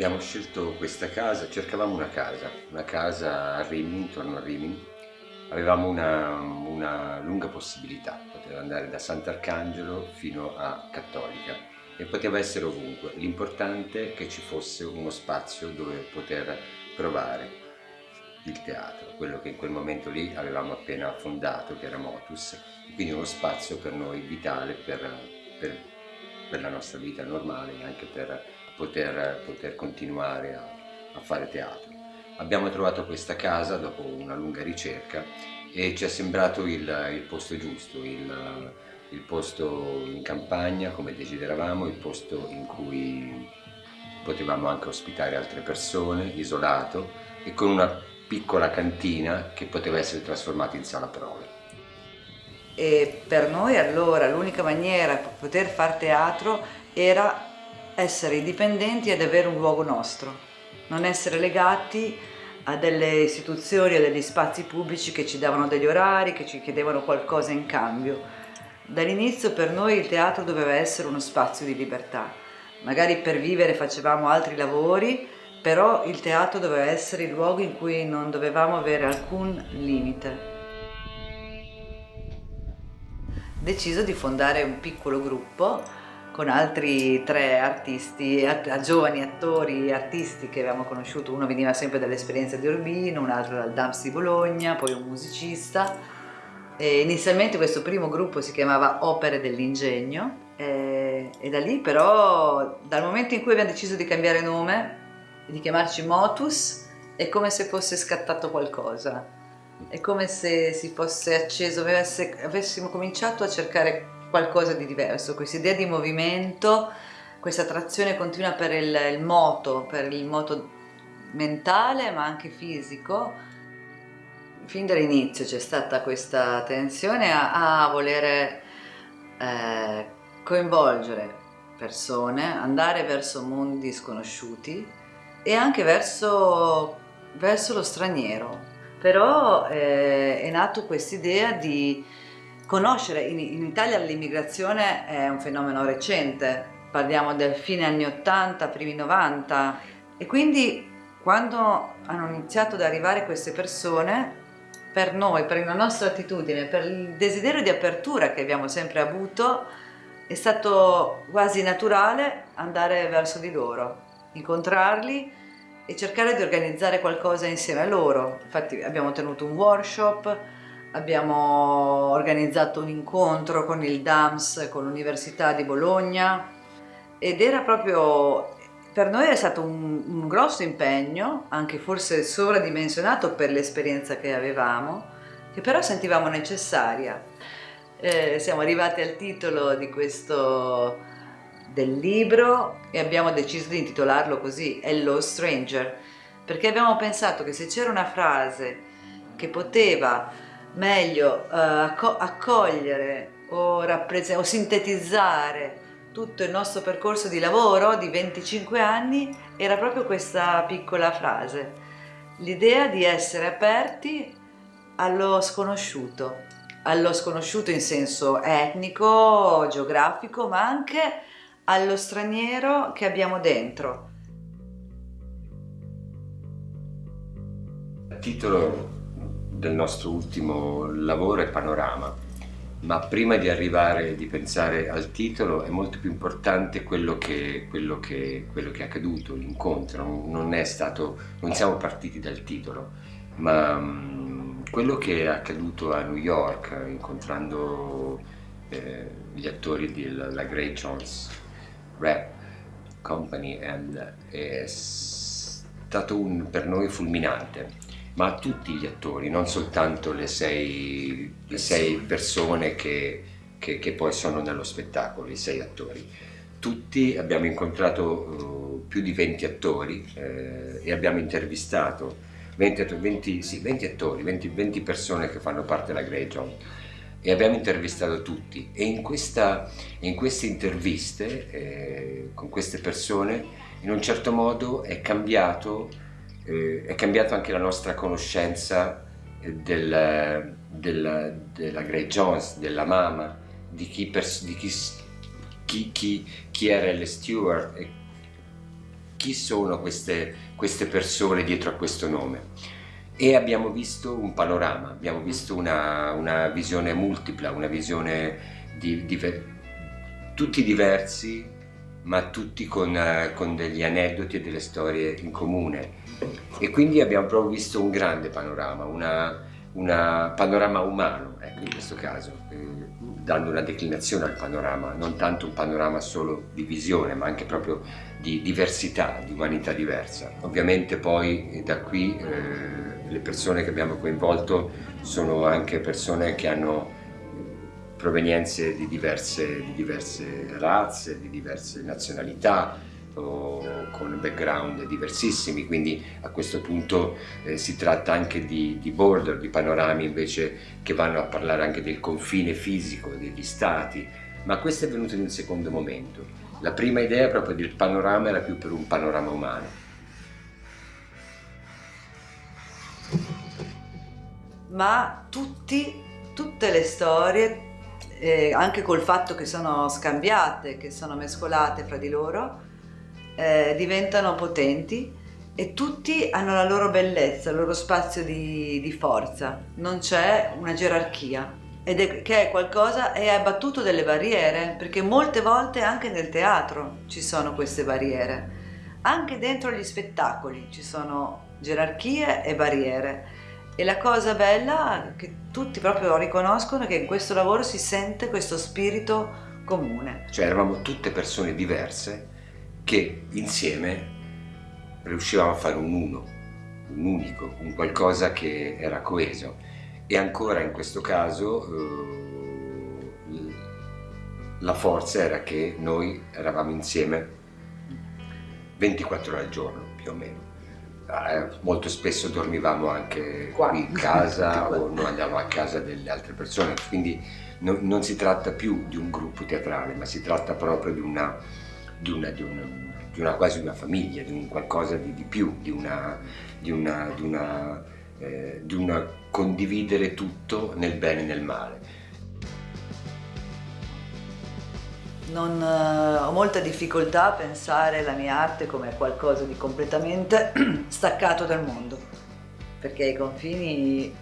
Abbiamo scelto questa casa, cercavamo una casa, una casa a Rimini, intorno a Rimini. Avevamo una, una lunga possibilità, poteva andare da Sant'Arcangelo fino a Cattolica e poteva essere ovunque. L'importante è che ci fosse uno spazio dove poter provare il teatro, quello che in quel momento lì avevamo appena fondato, che era Motus, quindi uno spazio per noi vitale per, per, per la nostra vita normale e anche per poter, poter continuare a, a fare teatro. Abbiamo trovato questa casa dopo una lunga ricerca e ci è sembrato il, il posto giusto, il, il, posto in campagna come desideravamo, il posto in cui potevamo anche ospitare altre persone, isolato e con una piccola cantina che poteva essere trasformata in sala prove. E per noi allora l'unica maniera per poter fare teatro era essere indipendenti ed avere un luogo nostro, non essere legati a delle istituzioni, a degli spazi pubblici che ci davano degli orari, che ci chiedevano qualcosa in cambio. Dall'inizio per noi il teatro doveva essere uno spazio di libertà. Magari per vivere facevamo altri lavori, però il teatro doveva essere il luogo in cui non dovevamo avere alcun limite. Deciso di fondare un piccolo gruppo con altri tre artisti, a, giovani attori artisti che avevamo conosciuto, uno veniva sempre dall'esperienza di Urbino, un altro dal DAMS di Bologna, poi un musicista. E inizialmente questo primo gruppo si chiamava Opere dell'Ingegno e, e da lì però, dal momento in cui abbiamo deciso di cambiare nome, di chiamarci Motus, è come se fosse scattato qualcosa. È come se si fosse acceso, avessimo cominciato a cercare qualcosa di diverso, questa idea di movimento, questa attrazione continua per il, il moto, per il moto mentale ma anche fisico, fin dall'inizio c'è stata questa tensione a, a volere eh, coinvolgere persone, andare verso mondi sconosciuti e anche verso, verso lo straniero. Però eh, è nato questa idea di Conoscere, in, in Italia l'immigrazione è un fenomeno recente, parliamo del fine anni 80, primi 90 e quindi quando hanno iniziato ad arrivare queste persone per noi, per la nostra attitudine, per il desiderio di apertura che abbiamo sempre avuto è stato quasi naturale andare verso di loro, incontrarli e cercare di organizzare qualcosa insieme a loro. Infatti abbiamo tenuto un workshop, abbiamo organizzato un incontro con il DAMS, con l'Università di Bologna ed era proprio, per noi è stato un, un grosso impegno, anche forse sovradimensionato per l'esperienza che avevamo, che però sentivamo necessaria. Eh, siamo arrivati al titolo di questo del libro e abbiamo deciso di intitolarlo così, Hello Stranger, perché abbiamo pensato che se c'era una frase che poteva meglio eh, accogliere o, o sintetizzare tutto il nostro percorso di lavoro di 25 anni era proprio questa piccola frase, l'idea di essere aperti allo sconosciuto, allo sconosciuto in senso etnico, geografico, ma anche allo straniero che abbiamo dentro. Titolo del nostro ultimo lavoro è Panorama, ma prima di arrivare, di pensare al titolo è molto più importante quello che, quello che, quello che è accaduto, l'incontro, non non siamo partiti dal titolo, ma um, quello che è accaduto a New York incontrando eh, gli attori della Grey Jones Rap Company and è stato un, per noi fulminante ma a tutti gli attori, non soltanto le sei, le sei persone che, che, che, poi sono nello spettacolo, i sei attori. Tutti abbiamo incontrato uh, più di 20 attori eh, e abbiamo intervistato 20, 20, sì, 20 attori, 20, 20, persone che fanno parte della Grey John e abbiamo intervistato tutti. E in, questa, in queste interviste eh, con queste persone in un certo modo è cambiato eh, è cambiata anche la nostra conoscenza eh, del, del, della Grey Jones, della Mama, di chi, di chi, chi, chi, chi era L. Stewart. E chi sono queste, queste persone dietro a questo nome e abbiamo visto un panorama, abbiamo visto una, una visione multipla, una visione di, di, tutti diversi ma tutti con, uh, con, degli aneddoti e delle storie in comune e quindi abbiamo proprio visto un grande panorama, un panorama umano ecco, in questo caso, eh, dando una declinazione al panorama, non tanto un panorama solo di visione ma anche proprio di diversità, di umanità diversa. Ovviamente poi eh, da qui eh, le persone che abbiamo coinvolto sono anche persone che hanno provenienze di diverse, di diverse razze, di diverse nazionalità, con background diversissimi, quindi a questo punto eh, si tratta anche di, di, border, di panorami invece che vanno a parlare anche del confine fisico degli stati, ma questo è venuto in un secondo momento. La prima idea proprio del panorama era più per un panorama umano. ma tutti, tutte le storie, eh, anche col fatto che sono scambiate, che sono mescolate fra di loro, eh, diventano potenti e tutti hanno la loro bellezza, il loro spazio di, di forza, non c'è una gerarchia. Ed è, che è qualcosa e ha abbattuto delle barriere perché molte volte anche nel teatro ci sono queste barriere. Anche dentro gli spettacoli ci sono gerarchie e barriere. E la cosa bella che tutti proprio riconoscono è che in questo lavoro si sente questo spirito comune. Cioè eravamo tutte persone diverse che insieme riuscivamo a fare un uno, un unico, un qualcosa che era coeso. E ancora in questo caso eh, la forza era che noi eravamo insieme 24 ore al giorno più o meno eh, molto spesso dormivamo anche Qua. qui in casa o noi andiamo a casa delle altre persone, quindi no, non si tratta più di un gruppo teatrale, ma si tratta proprio di una, di una, di una, di una quasi una famiglia, di un qualcosa di, di più, di una, di una, di una, eh, di una condividere tutto nel bene e nel male. Non, eh, ho molta difficoltà a pensare la mia arte come qualcosa di completamente staccato dal mondo, perché i confini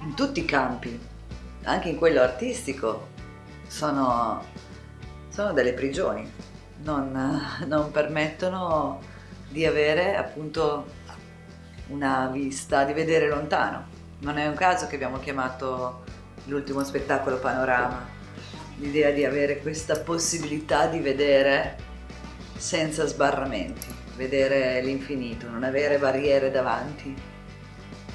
in tutti i campi, anche in quello artistico, sono, sono delle prigioni, non, non permettono di avere appunto una vista, di vedere lontano. Non è un caso che abbiamo chiamato l'ultimo spettacolo Panorama, l'idea di avere questa possibilità di vedere senza sbarramenti, vedere l'infinito, non avere barriere davanti.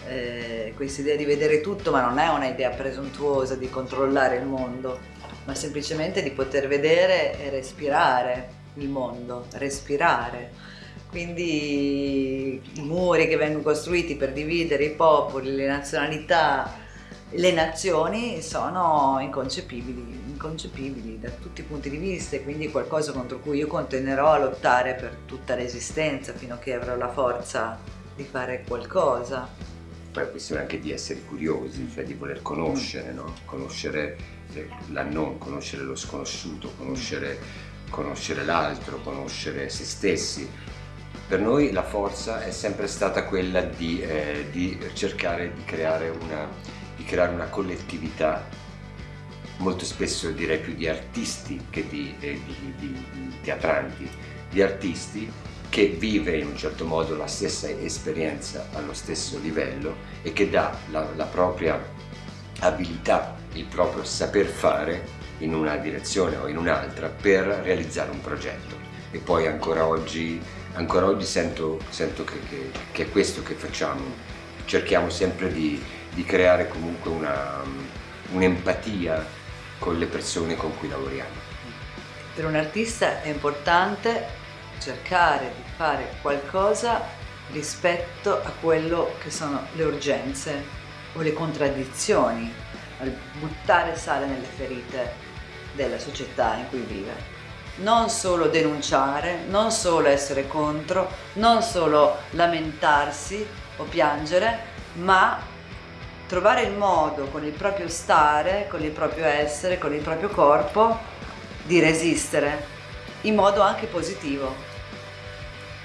Eh, questa idea di vedere tutto, ma non è un'idea presuntuosa di controllare il mondo, ma semplicemente di poter vedere e respirare il mondo, respirare. Quindi i muri che vengono costruiti per dividere i popoli, le nazionalità, le nazioni sono inconcepibili, inconcepibili da tutti i punti di vista e quindi qualcosa contro cui io continuerò a lottare per tutta l'esistenza fino a che avrò la forza di fare qualcosa. Poi è questione anche di essere curiosi, cioè di voler conoscere, no? conoscere la non, conoscere lo sconosciuto, conoscere, conoscere l'altro, conoscere se stessi. Per noi la forza è sempre stata quella di, eh, di cercare di creare una di creare una collettività, molto spesso direi più di artisti che di, eh, di, di, teatranti, di artisti che vive in un certo modo la stessa esperienza allo stesso livello e che dà la, la propria abilità, il proprio saper fare in una direzione o in un'altra per realizzare un progetto. E poi ancora oggi, ancora oggi sento, sento che, che, che è questo che facciamo, cerchiamo sempre di, di creare comunque un'empatia un con le persone con cui lavoriamo. Per un artista è importante cercare di fare qualcosa rispetto a quello che sono le urgenze o le contraddizioni, al buttare sale nelle ferite della società in cui vive. Non solo denunciare, non solo essere contro, non solo lamentarsi o piangere, ma trovare il modo con il proprio stare, con il proprio essere, con il proprio corpo di resistere in modo anche positivo.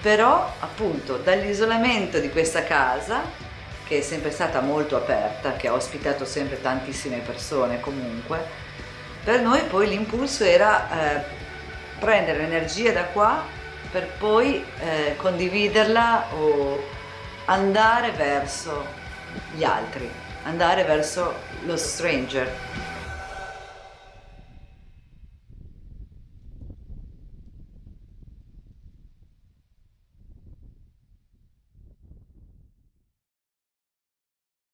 però appunto dall'isolamento di questa casa che è sempre stata molto aperta, che ha ospitato sempre tantissime persone comunque, per noi poi l'impulso era eh, prendere l'energia da qua per poi eh, condividerla o andare verso gli altri, andare verso lo stranger.